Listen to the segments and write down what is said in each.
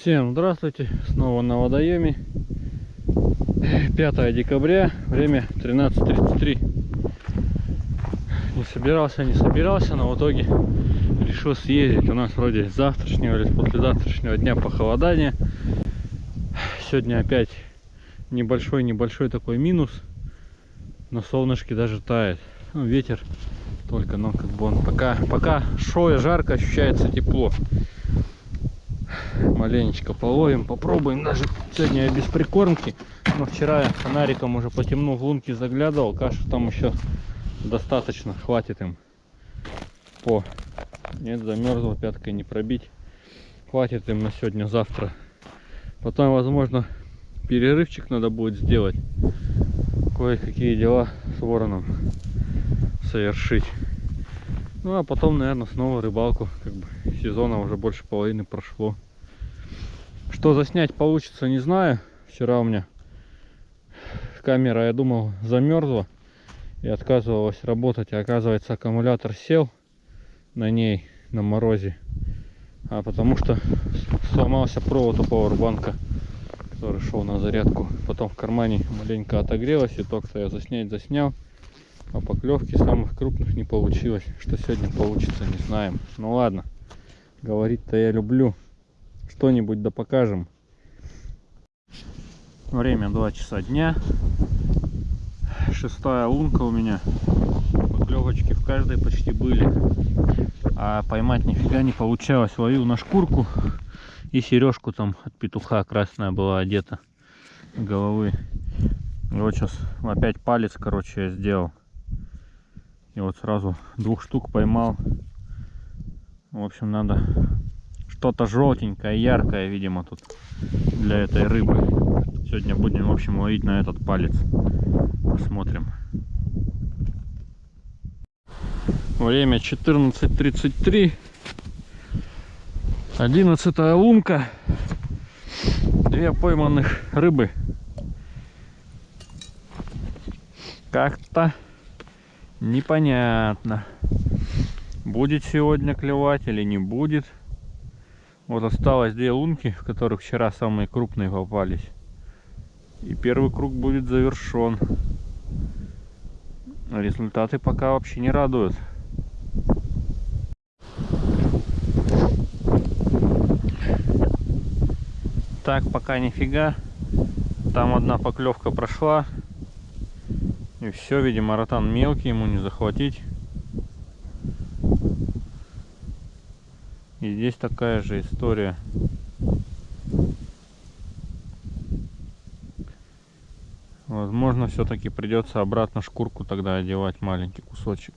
Всем здравствуйте, снова на водоеме 5 декабря, время 13.33 Не собирался, не собирался, но в итоге решил съездить. У нас вроде завтрашнего или послезавтрашнего дня похолодания Сегодня опять небольшой-небольшой такой минус. Но солнышки даже тает. Ну, Ветер только, но как бы он пока, пока и жарко, ощущается тепло маленечко половим попробуем. Даже сегодня без прикормки но вчера я фонариком уже по темну в лунки заглядывал. Кашу там еще достаточно хватит им. По. Нет замерзла пяткой не пробить. Хватит им на сегодня завтра. Потом возможно перерывчик надо будет сделать. Кое-какие дела с вороном совершить ну а потом наверное снова рыбалку как бы сезона уже больше половины прошло что заснять получится, не знаю. Вчера у меня камера, я думал, замерзла и отказывалась работать. А оказывается, аккумулятор сел на ней на морозе. А потому что сломался провод у пауэрбанка, который шел на зарядку. Потом в кармане маленько отогрелось, и только я заснять заснял. А поклевки самых крупных не получилось. Что сегодня получится, не знаем. Ну ладно, говорить-то я люблю что-нибудь да покажем. Время 2 часа дня. Шестая лунка у меня. Поклевочки в каждой почти были. А поймать нифига не получалось. Ловил на шкурку. И сережку там от петуха красная была одета. Головы. И вот сейчас опять палец, короче, я сделал. И вот сразу двух штук поймал. В общем, надо что-то желтенькое, яркое, видимо, тут для этой рыбы. Сегодня будем, в общем, ловить на этот палец. Посмотрим. Время 14.33. 11 лунка. Две пойманных рыбы. Как-то непонятно. Будет сегодня клевать или не будет. Вот осталось две лунки, в которых вчера самые крупные попались. И первый круг будет завершен. Результаты пока вообще не радуют. Так, пока нифига. Там одна поклевка прошла. И все, видимо, ротан мелкий, ему не захватить. И здесь такая же история. Возможно, все-таки придется обратно шкурку тогда одевать маленький кусочек.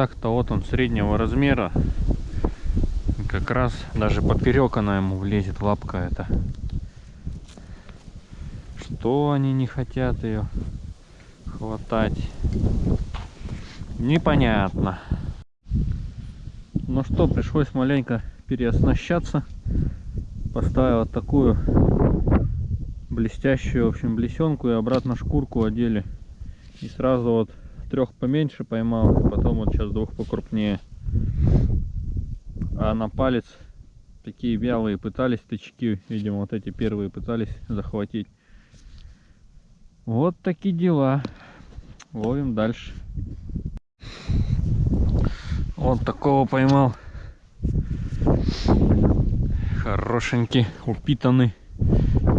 Так-то вот он среднего размера. Как раз даже поперек она ему влезет лапка эта. Что они не хотят ее хватать? Непонятно. Ну что пришлось маленько переоснащаться. Поставил такую блестящую в общем блесенку и обратно шкурку одели. И сразу вот трех поменьше поймал потом вот сейчас двух покрупнее а на палец такие вялые пытались тычки видимо вот эти первые пытались захватить вот такие дела. Ловим дальше. Вот такого поймал. Хорошенький, упитанный,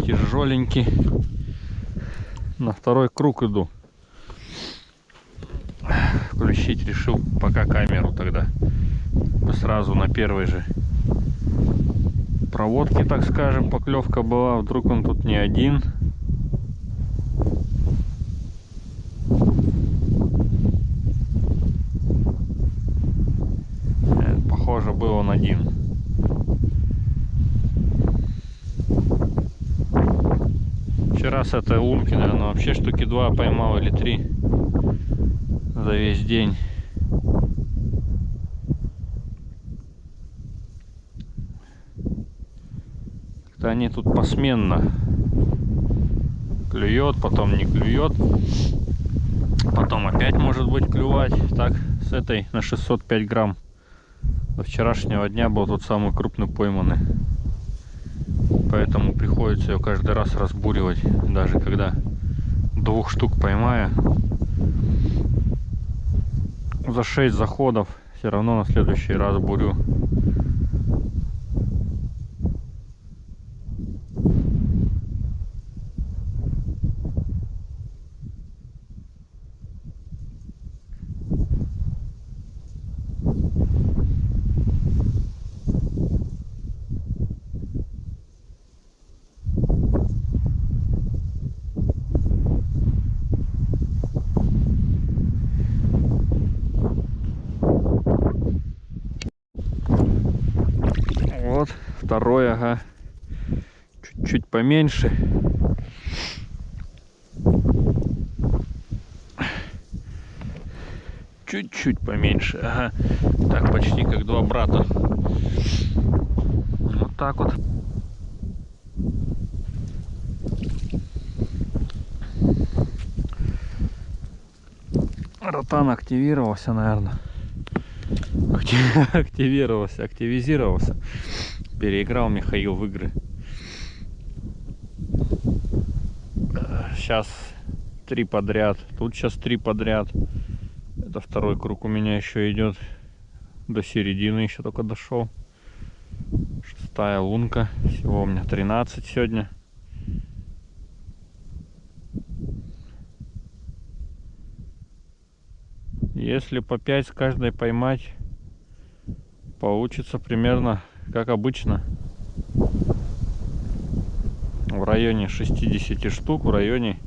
тяжеленький. На второй круг иду. Включить решил пока камеру тогда. Сразу на первой же проводке, так скажем, поклевка была. Вдруг он тут не один. похоже был он один вчера с этой лунки наверное вообще штуки два поймал или три за весь день как-то они тут посменно клюет, потом не клюет. Потом опять может быть клювать. Так, с этой на 605 грамм. До вчерашнего дня был тот самый крупный пойманный. Поэтому приходится ее каждый раз разбуривать. Даже когда двух штук поймаю. За 6 заходов все равно на следующий раз бурю. Вот, второй, ага. Чуть-чуть поменьше. Чуть-чуть поменьше, ага. Так, почти как два брата. Вот так вот. Ротан активировался, наверное. активировался, активизировался. Переиграл Михаил в игры. Сейчас три подряд. Тут сейчас три подряд. Это второй круг у меня еще идет. До середины еще только дошел. Шестая лунка. Всего у меня 13 сегодня. Если по 5 с каждой поймать, получится примерно как обычно. В районе 60 штук, в районе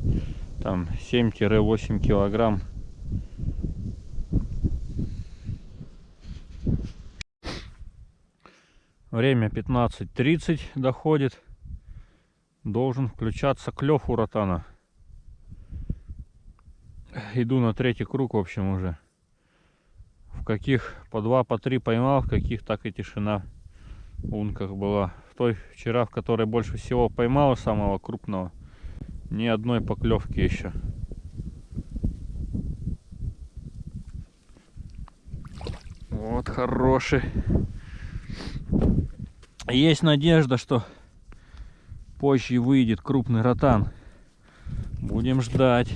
там 7-8 килограмм. Время 15.30 доходит. Должен включаться клев у ротана. Иду на третий круг, в общем, уже в каких по два, по три поймал, в каких так и тишина в лунках была. Той вчера, в которой больше всего поймал самого крупного, ни одной поклевки еще. Вот хороший. Есть надежда, что позже выйдет крупный ротан. Будем ждать.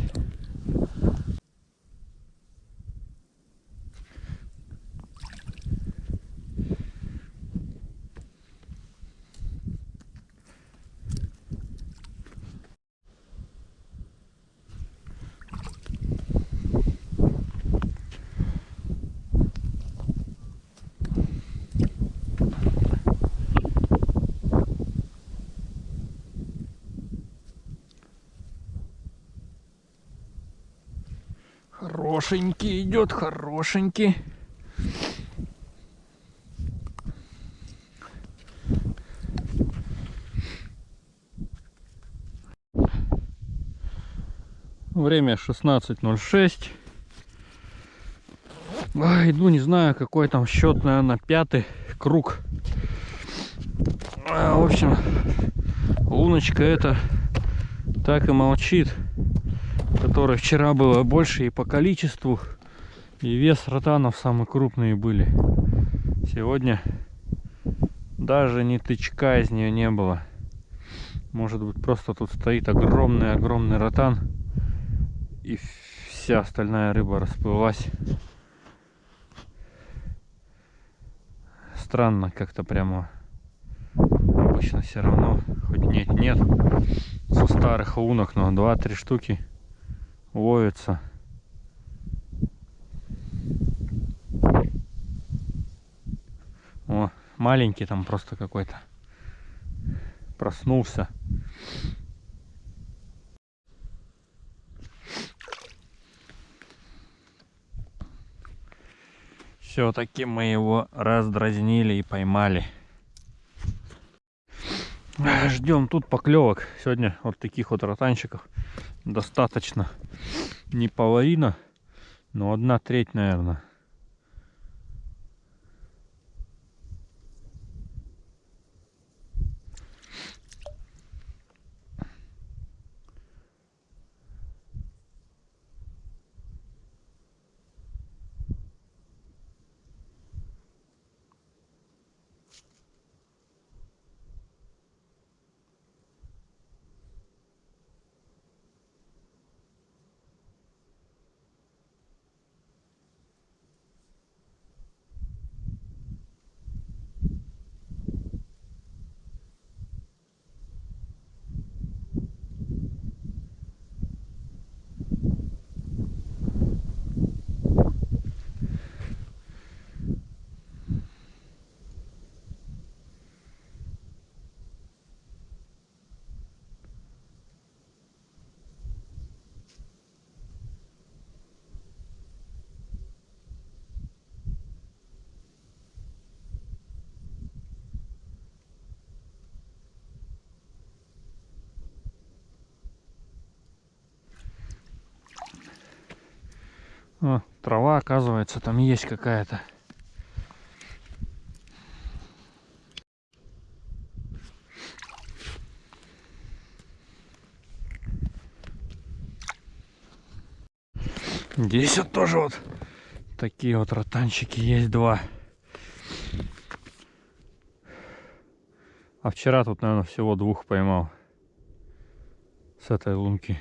Хорошенький идет, хорошенький. Время 16.06. Иду, не знаю, какой там счет, наверное, пятый круг. А, в общем, луночка это так и молчит которой вчера было больше и по количеству, и вес ротанов самые крупные были. Сегодня даже ни тычка из нее не было. Может быть просто тут стоит огромный-огромный ротан и вся остальная рыба расплылась. Странно как-то прямо обычно все равно хоть нет нет со старых лунок но 2-3 штуки ловится. О, маленький там просто какой-то проснулся. Все-таки мы его раздразнили и поймали. Ждем тут поклевок. Сегодня вот таких вот ротанчиков достаточно. Не половина, но одна треть, наверное. О, трава, оказывается, там есть какая-то. Здесь вот тоже вот такие вот ротанчики есть два. А вчера тут, наверное, всего двух поймал с этой лунки.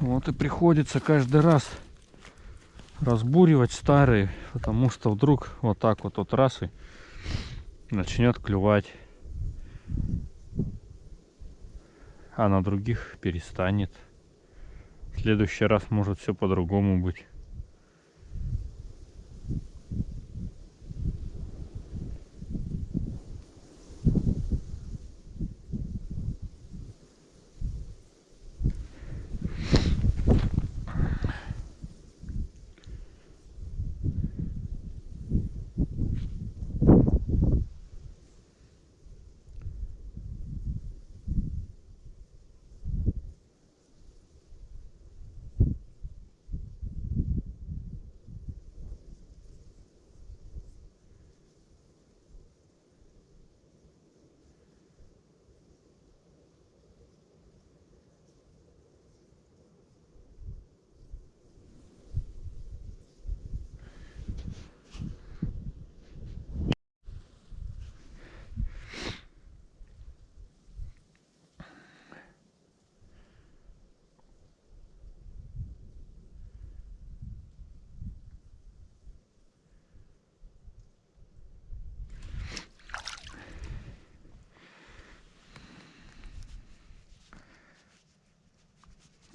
Вот и приходится каждый раз разбуривать старые, потому что вдруг вот так вот от раз начнет клювать. А на других перестанет. В следующий раз может все по-другому быть.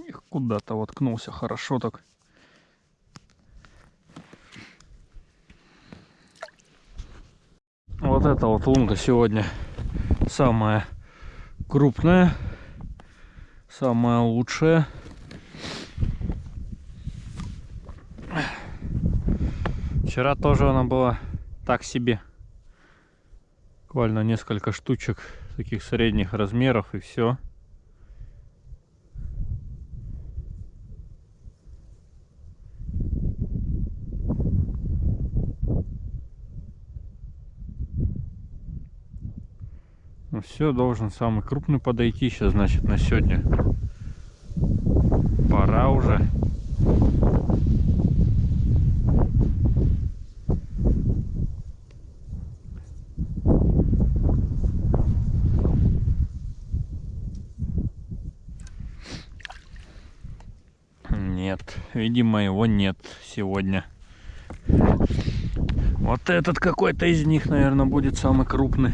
Их куда-то воткнулся хорошо так. Вот эта вот лунка сегодня самая крупная, самая лучшая. Вчера тоже она была так себе. Буквально несколько штучек таких средних размеров и все. Все, должен самый крупный подойти сейчас, значит, на сегодня. Пора уже. Нет, видимо его нет сегодня. Вот этот какой-то из них, наверное, будет самый крупный.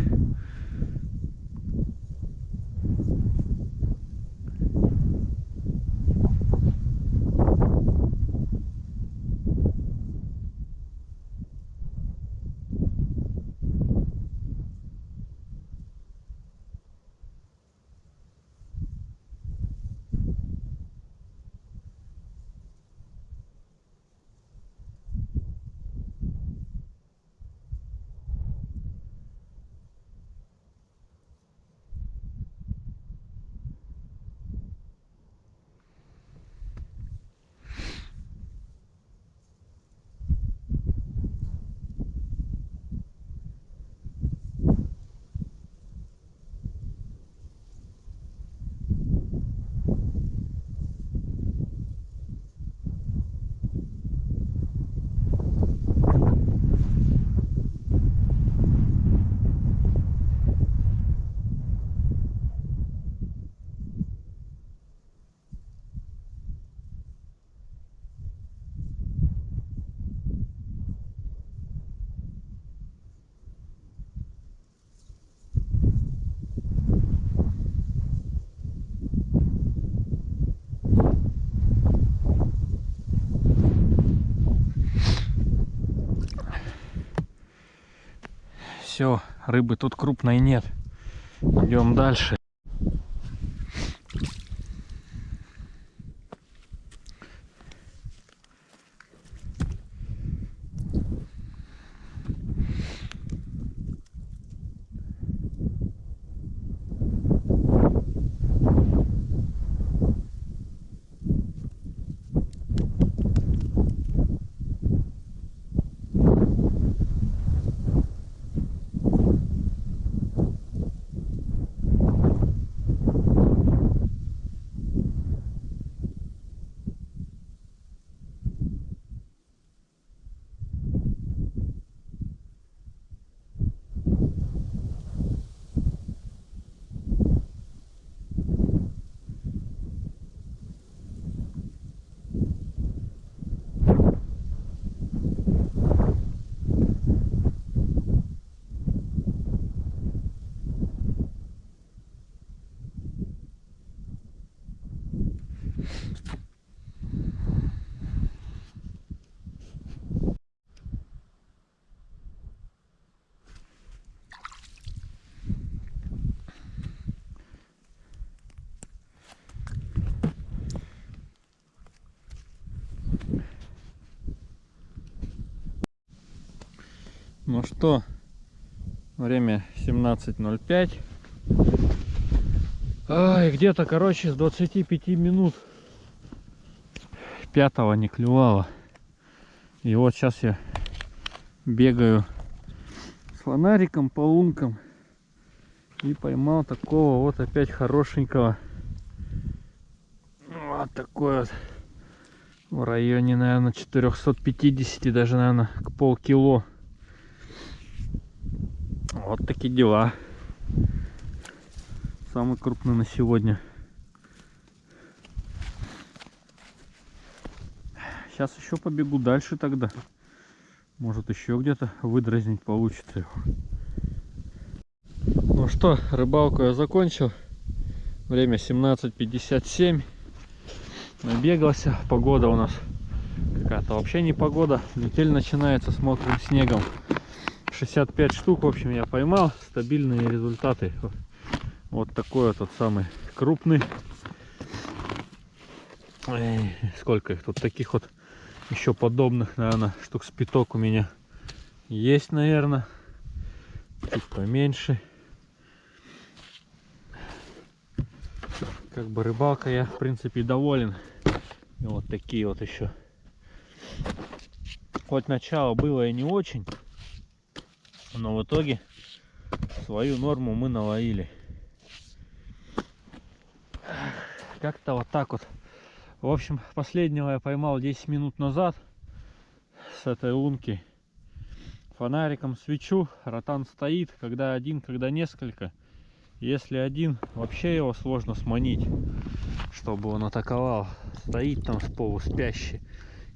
Все, рыбы тут крупной нет. Идем дальше. Ну что, время 17.05. Ай, где-то, короче, с 25 минут пятого не клювало. И вот сейчас я бегаю с фонариком по лункам и поймал такого вот опять хорошенького. Вот такой вот. В районе, наверное, 450, даже, наверное, к полкило. Вот такие дела. Самый крупный на сегодня. Сейчас еще побегу дальше тогда. Может еще где-то выдразнить получится его. Ну что, рыбалку я закончил. Время 17.57. Набегался. Погода у нас какая-то вообще не погода. Метель начинается с мокрым снегом. 65 штук, в общем, я поймал. Стабильные результаты. Вот такой вот тот самый крупный. Эй, сколько их тут таких вот еще подобных, наверное, штук с пяток у меня есть, наверное. Чуть поменьше. Как бы рыбалка я, в принципе, доволен. И вот такие вот еще. Хоть начало было и не очень, но в итоге свою норму мы наловили. Как-то вот так вот. В общем, последнего я поймал 10 минут назад с этой лунки. Фонариком свечу, ротан стоит, когда один, когда несколько. Если один, вообще его сложно сманить, чтобы он атаковал. Стоит там с полуспящий.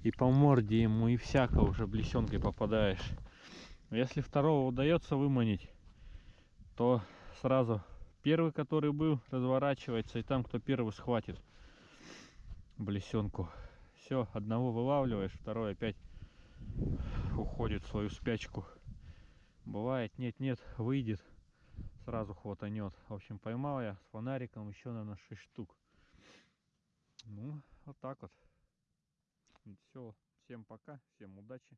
И по морде ему и всяко уже блесенкой попадаешь. Если второго удается выманить, то сразу первый, который был, разворачивается, и там кто первый схватит блесенку. Все, одного вылавливаешь, второй опять уходит в свою спячку. Бывает, нет-нет, выйдет, сразу хватанет. В общем, поймал я с фонариком еще, наверное, 6 штук. Ну, вот так вот. Все, всем пока, всем удачи.